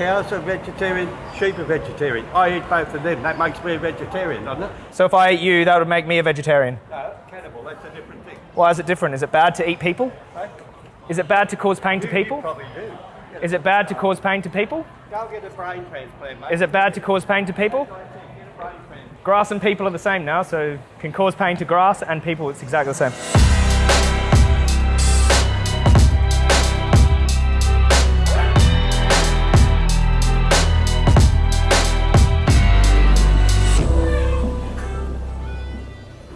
cows are vegetarian, sheep are vegetarian. I eat both of them. That makes me a vegetarian, doesn't it? So if I ate you, that would make me a vegetarian. No, cannibal, that's a different thing. Why is it different? Is it bad to eat people? Is it bad to cause pain to You- You people? probably do. Is it bad to cause pain to people? Go get a brain transplant, mate. Is it bad to cause pain to people? Get a brain transplant. Grass and people are the same now, so can cause pain to grass and people, it's exactly the same.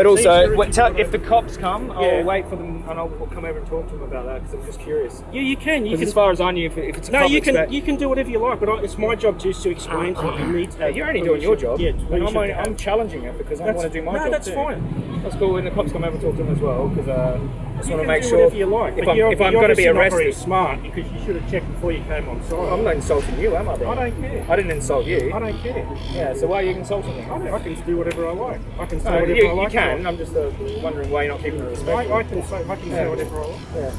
But also, what- tell- if the cops come, I'll Yeah. wait for them and I'll come over and talk to them about that because I'm just curious. Yeah, you can. You can. as far as I knew, if, if it's a no, you can. spa- You can do whatever you like, but I, it's my job just to explain to you. You need to. Yeah, you're only doing your job. Yeah, and I'm, only, I'm challenging it because I That's- want to do my no, job that's too. fine. That's cool. When the cops come over, and talk to them as well because uh, I just You want to make do sure whatever you like. if I'm, if I'm going to be obviously not very arrested. smart because you should have checked before you came on site. I'm not insulting you, am I? Bro? I don't care. I didn't insult you. I don't care. Yeah. So why are you insulting me? I, I can do whatever I like. I can say No, whatever you, I you like. Can. I'm just uh, wondering why you're not keeping it respectful. I, I can say. I can say whatever I like.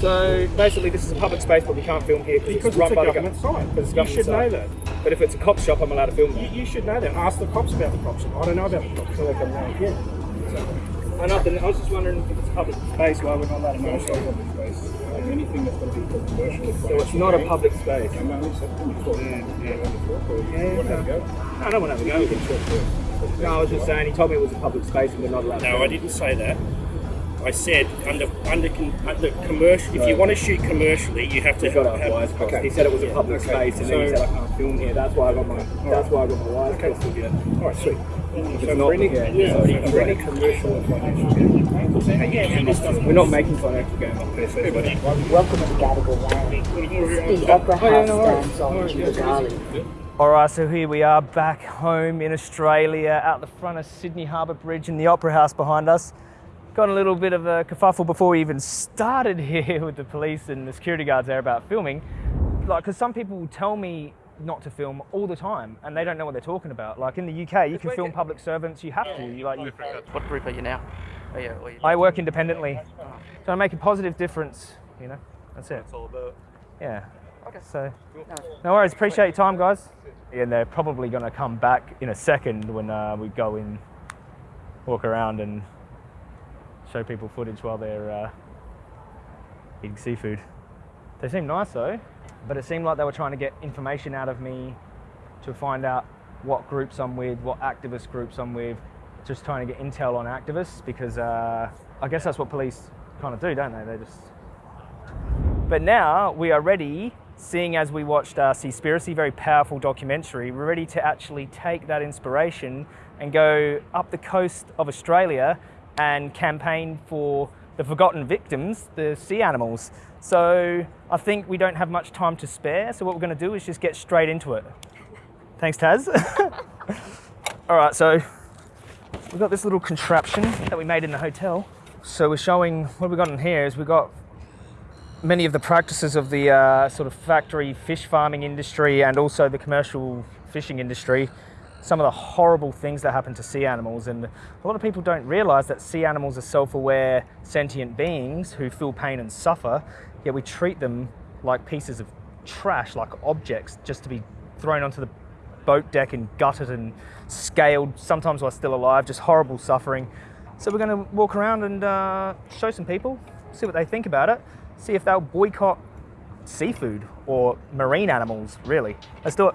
So basically, this is a public space, but we can't film here Because it's it's run a by the government gov- site. because it's You government should know that. But if it's a cop shop, I'm allowed to film You, there. you should know that. Ask the cops about the cop shop. I don't know about the cop shop. Yeah. I, nothing, I was just wondering if it's a public space, why we're not allowed to film. Also public space. Like anything that's going to be for commercial. So it's not a public space. I'm not accepting you for Yeah, yeah. You want to have a go? I don't want to have a go. No, I was just saying, he told me it was a public space and we're not allowed to No. I didn't say that. I said under under con- uh, under commercial. If you want to shoot commercially, you have to We've got have, have wires okay. He said it was a public okay. space and then he So- said I can't film here. That's why I got my, that's why I got my wires crossed with you. All right, sweet. It's So not- any, yeah, yeah, so- for any commercial or financial gain, We're not making financial gain. Hey, buddy. Welcome to Gadigal Land. The Opera oh, House stands on Jubilee. All right, so here we are back home in Australia, out the front of Sydney Harbour Bridge and the Opera House behind us. Got a little bit of a kerfuffle before we even started here with the police and the security guards there about filming. Like, because some people will tell me not to film all the time, and they don't know what they're talking about. Like in the UK, you can film public servants. You have to. You, like, you, What group are you now? Are you, are you I work independently, so I make a positive difference. You know, that's it. That's all about? Yeah. Okay. So, no worries. Appreciate your time, guys. And they're probably going to come back in a second when uh, we go in, walk around, and show people footage while they're uh, eating seafood. They seem nice though, but it seemed like they were trying to get information out of me to find out what groups I'm with, what activist groups I'm with, just trying to get intel on activists because uh, I guess that's what police kind of do, don't they? They just but now we are ready, seeing as we watched uh, Seaspiracy, very powerful documentary, we're ready to actually take that inspiration and go up the coast of Australia and campaign for the forgotten victims, the sea animals. So I think we don't have much time to spare, so what we're going to do is just get straight into it. Thanks, Taz. All right, so we've got this little contraption that we made in the hotel. So we're showing what we've got in here is we've got many of the practices of the uh, sort of factory fish farming industry and also the commercial fishing industry, some of the horrible things that happen to sea animals. And a lot of people don't realize that sea animals are self aware, sentient beings who feel pain and suffer, yet we treat them like pieces of trash, like objects, just to be thrown onto the boat deck and gutted and scaled, sometimes while still alive, just horrible suffering. So we're going to walk around and uh, show some people, see what they think about it, see if they'll boycott seafood or marine animals, really. Let's do it.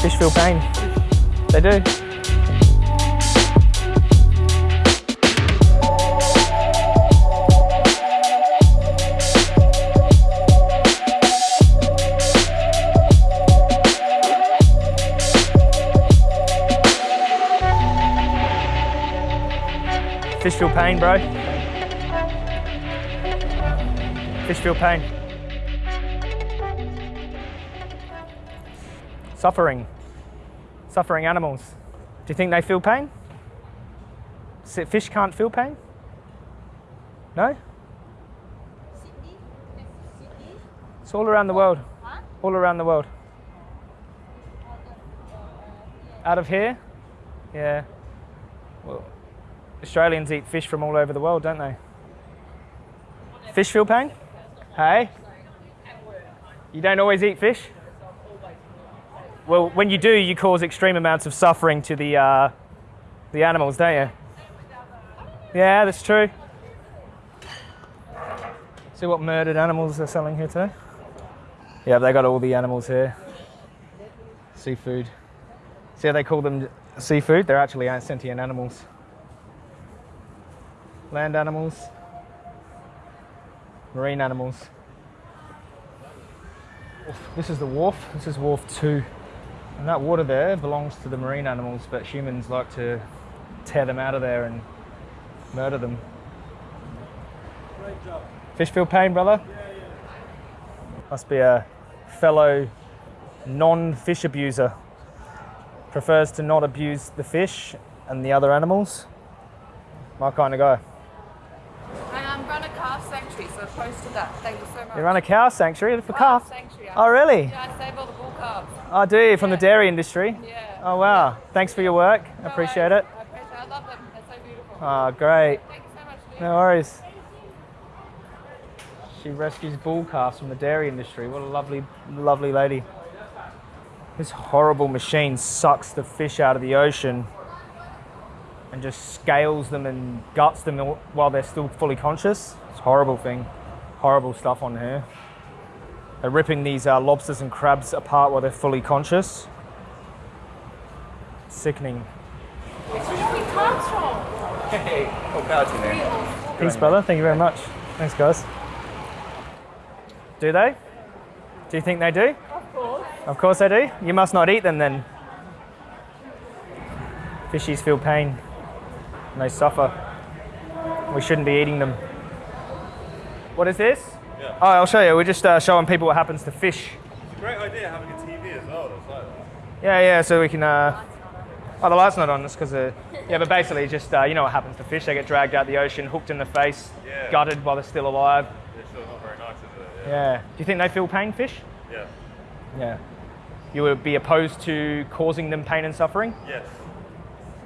Fish feel pain. They do. Fish feel pain, bro. Fish feel pain. Suffering. Suffering animals. Do you think they feel pain? Fish can't feel pain? No? It's all around the world. All around the world. Out of here? Yeah. Well, Australians eat fish from all over the world, don't they? Fish feel pain? Hey? You don't always eat fish? Well, when you do, you cause extreme amounts of suffering to the, uh, the animals, don't you? Yeah, that's true. See what murdered animals they're selling here today? Yeah, they got all the animals here. Seafood. See how they call them seafood? They're actually sentient animals. Land animals, marine animals. This is the wharf. This is wharf two. And that water there belongs to the marine animals, but humans like to tear them out of there and murder them. Fish feel pain, brother? Must be a fellow non fish abuser. Prefers to not abuse the fish and the other animals. My kind of guy. I um, run a calf sanctuary, so I posted that. Thank you so much. You run a cow sanctuary for calf sanctuary. Oh, really? Yeah, I save all the bull calves. Oh, do you? From the dairy industry? Yeah. Oh, wow. Thanks for your work. I No appreciate worries. it. I appreciate it. I love them. They're so beautiful. Oh, great. Thank you so much. Lee. No worries. She rescues bull calves from the dairy industry. What a lovely, lovely lady. This horrible machine sucks the fish out of the ocean and just scales them and guts them while they're still fully conscious. It's a horrible thing. Horrible stuff on here. They're ripping these uh, lobsters and crabs apart while they're fully conscious. Sickening. Hey, oh, Peace, brother. Thank you very much. Thanks, guys. Do they? Do you think they do? Of course. Of course they do. You must not eat them then. Fishies feel pain. And they suffer. We shouldn't be eating them. What is this? Yeah. Oh, I'll show you. We're just uh, showing people what happens to fish. It's a great idea having a TV as well. That's like that. Yeah, yeah. So we can. Uh... Oh, the light's not on. That's because. Uh... Yeah, but basically, just uh, you know what happens to fish. They get dragged out the ocean, hooked in the face, Yeah. gutted while they're still alive. It's still not very nice, is it? Yeah. Do you think they feel pain, fish? Yeah. Yeah. You would be opposed to causing them pain and suffering? Yes.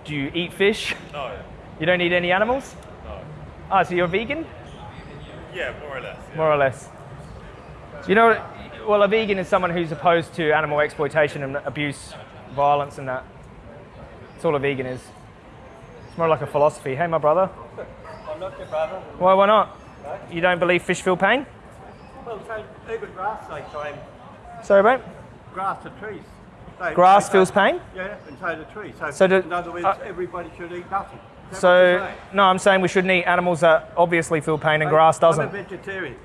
Do you eat fish? No. You don't eat any animals? No. Ah, so you're vegan? Yeah, more or less. Yeah. More or less. You know, well, a vegan is someone who's opposed to animal exploitation and abuse, violence, and that. That's all a vegan is. It's more like a philosophy. Hey, my brother. I'm not your brother. Why, why not? You don't believe fish feel pain? Well, so even grass they climb Sorry, mate? grass to trees. They- Grass they- feels pain? Yeah, and so do trees. So, So do- in other words, uh, everybody should eat nothing. Is that what So, no, I'm saying we shouldn't eat animals that obviously feel pain and Hey, grass doesn't. I'm a vegetarian.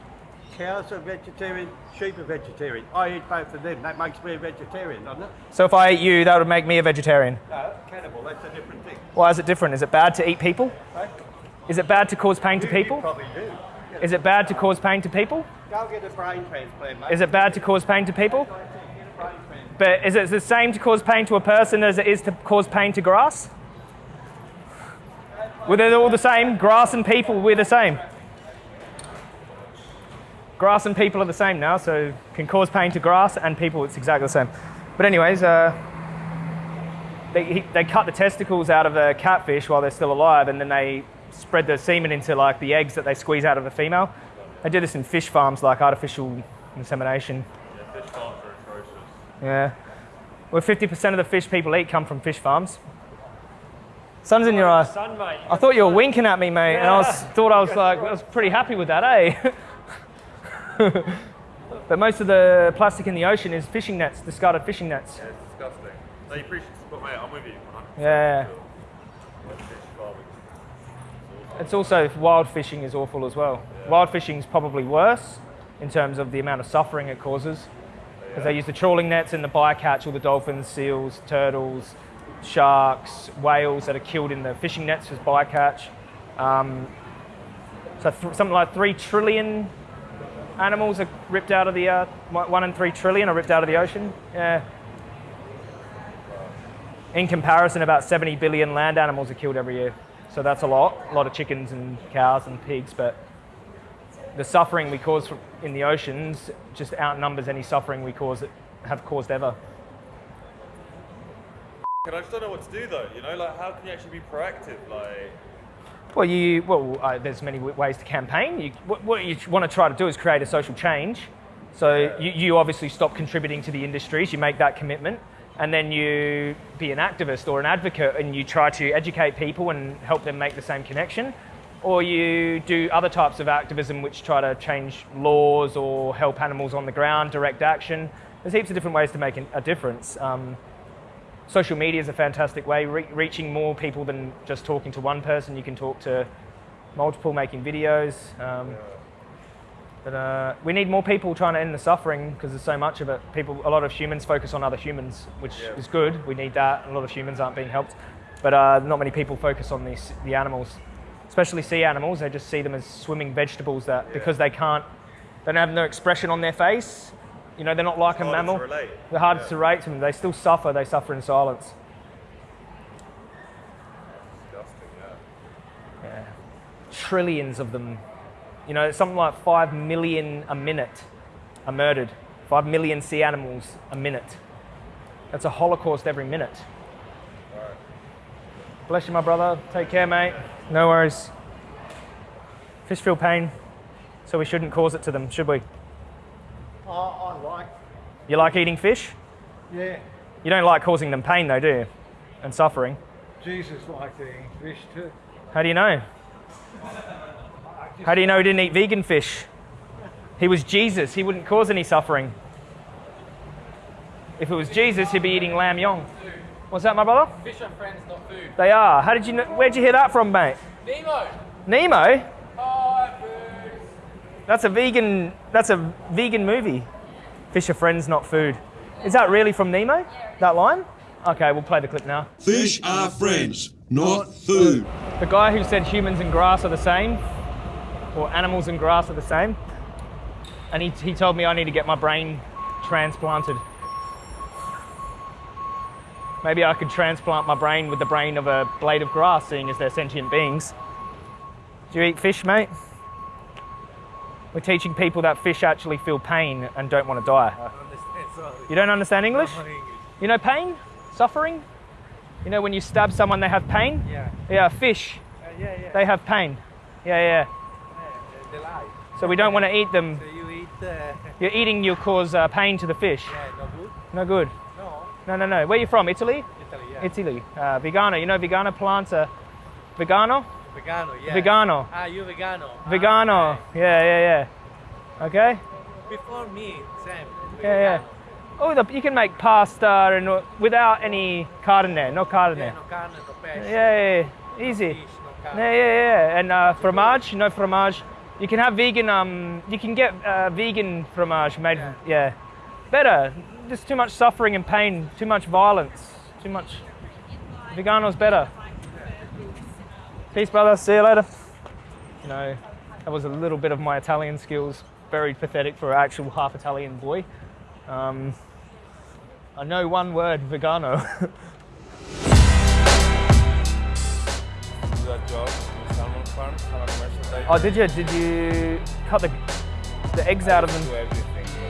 Cows are vegetarian, sheep are vegetarian. I eat both of them. That makes me a vegetarian, doesn't it? So if I ate you, that would make me a vegetarian. No, cannibal, that's a different thing. Why is it different? Is it bad to eat people? Right? Is it bad to cause pain to You- you people? probably do. Is it bad to cause pain to people? Go get a brain transplant, mate. Is it bad to cause pain to people? Get a brain transplant. But is it the same to cause pain to a person as it is to cause pain to grass? Well, they're all the same. Grass and people, we're the same. Grass and people are the same now, so can cause pain to grass and people, it's exactly the same. But anyways, uh, they, they cut the testicles out of a catfish while they're still alive, and then they spread the semen into like the eggs that they squeeze out of the female. They do this in fish farms, like artificial insemination. Yeah, fish farms are atrocious. Yeah. Well, 50% of the fish people eat come from fish farms. Sun's in your eyes. Sun, mate. I thought you were winking at me, mate, and I was, thought I was like, I was pretty happy with that, eh? but most of the plastic in the ocean is fishing nets, discarded fishing nets. Yeah, it's disgusting. No, you appreciate but mate, I'm with you. 100%. Yeah. It's also wild fishing is awful as well. Wild fishing is probably worse in terms of the amount of suffering it causes. Because they use the trawling nets and the bycatch, all the dolphins, seals, turtles, sharks, whales that are killed in the fishing nets as bycatch. Um, so th- something like three trillion animals are ripped out of the one in three trillion are ripped out of the ocean. Yeah. In comparison, about 70 billion land animals are killed every year. So that's a lot, a lot of chickens and cows and pigs. But the suffering we cause in the oceans just outnumbers any suffering we cause have caused ever. And I just don't know what to do though. You know, like how can you actually be proactive? Like, Well, you well, uh, there's many ways to campaign. You, what, what you want to try to do is create a social change. So you, you obviously stop contributing to the industries. You make that commitment, and then you be an activist or an advocate, and you try to educate people and help them make the same connection. Or you do other types of activism, which try to change laws or help animals on the ground, direct action. There's heaps of different ways to make a difference. Um, social media is a fantastic way, re- reaching more people than just talking to one person. You can talk to multiple, making videos. Um, but uh, we need more people trying to end the suffering because there's so much of it. People, a lot of humans focus on other humans, which is good. We need that. A lot of humans aren't being helped, but uh, not many people focus on these the animals, especially sea animals. They just see them as swimming vegetables that because they can't, they don't have no expression on their face. You know, they're not like a harder to mammal. They're hard to relate to them. They still suffer. They suffer in silence. Yeah. Yeah. Trillions of them. You know, something like 5 million a minute are murdered. 5 million sea animals a minute. That's a holocaust every minute. Bless you, my brother. Take care, mate. No worries. Fish feel pain, so we shouldn't cause it to them, should we? I, I like, You like eating fish? yeah, You don't like causing them pain, though, do you? And suffering. Jesus liked eating fish too. How do you know? How do you know he didn't eat vegan fish? He was Jesus. He wouldn't cause any suffering. If it was Jesus, he'd be eating lamb yong. What's that, my brother? Fish are friends, not food. They are. How did you know? Where'd you hear that from, mate? Nemo! Nemo? That's a vegan. That's a vegan movie. Fish are friends, not food. Is that really from Nemo? That line? Okay, we'll play the clip now. Fish are friends, not food. The guy who said humans and grass are the same, or animals and grass are the same, and he, he told me I need to get my brain transplanted. Maybe I could transplant my brain with the brain of a blade of grass, seeing as they're sentient beings. Do you eat fish, mate? We're teaching people that fish actually feel pain and don't want to die. You don't understand English? You know pain? Suffering? You know when you stab someone, they have pain? Yeah. Yeah, fish. yeah, yeah. They have pain. Yeah, yeah. They lie. So we don't want to eat them. So you eat, uh, You're eating, you'll cause uh, pain to the fish. yeah, no good? No good. No. No, no, no. Where you from? Italy? Italy, yeah. Italy. Uh, vegano. You know vegano plants are vegano? Vegano, yeah. Vegano. Ah, you vegano. Vegano. Yeah, yeah, yeah. Okay? Ah, before me, Sam. Yeah, yeah. Oh, the, you can make pasta and uh, without any carne, no carne. Yeah, no carne, no pesce. Yeah, yeah. Easy. Fish, no carne. Yeah, yeah, yeah. And uh, fromage, you know fromage. You can have vegan. Um, you can get uh, vegan fromage made. Yeah. yeah. Better. Just too much suffering and pain. Too much violence. Too much. Vegano's better. Peace, brother. See you later. You know, that was a little bit of my Italian skills. Very pathetic for an actual half Italian boy. Um, I know one word, vegano. Oh, did you? Did you cut the the eggs out of them?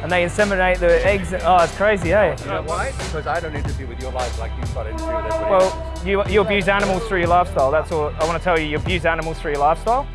And they inseminate the eggs. Oh, it's crazy, hey? You know why? Because I don't interfere with your life like you try to interfere with everybody Well, you, you abuse animals through your lifestyle. That's all I want to tell you. You abuse animals through your lifestyle.